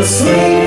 você.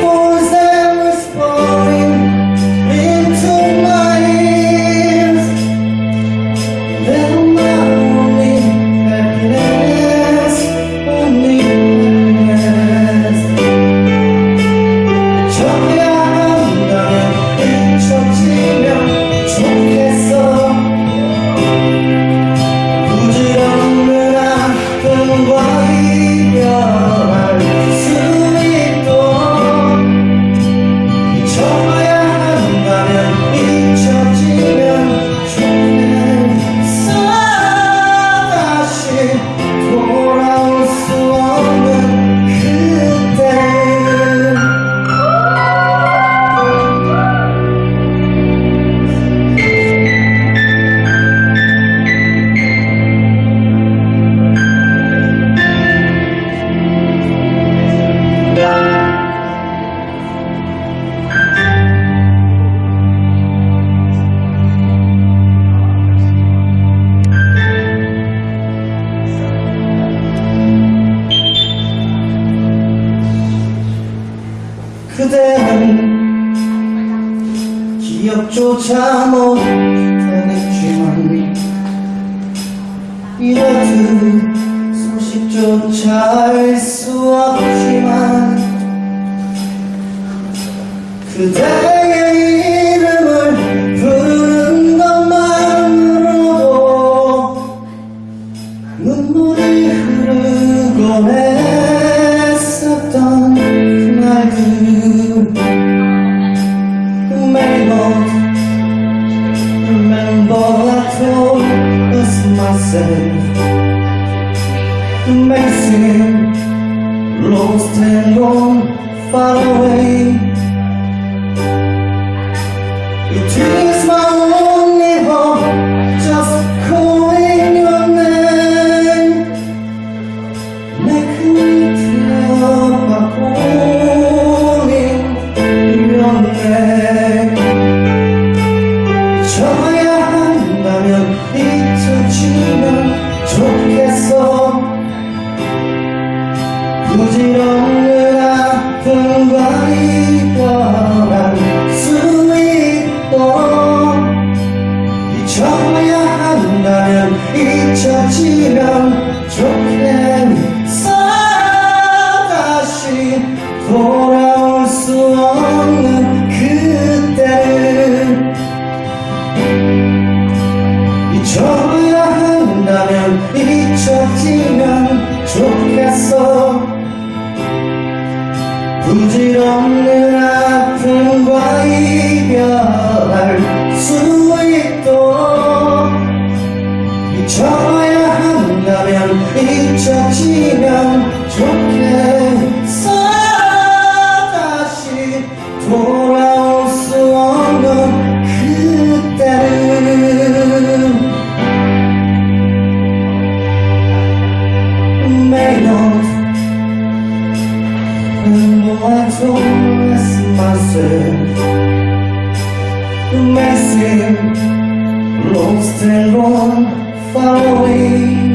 난 기억조차 못하겠지만 이렇듯 소식조차 알 수 없지만 그대의 이름을 듣는 것만으로도 눈물이 흐르곤 했었던 그날들. myself Amazing, lost and gone, far away. 부지러운 그라 그가 있더라 수있도 잊혀야 한다면 잊혀지면 좋겠니 사랑 다시 돌아 let's miss myself Messing, lost and wrong, far away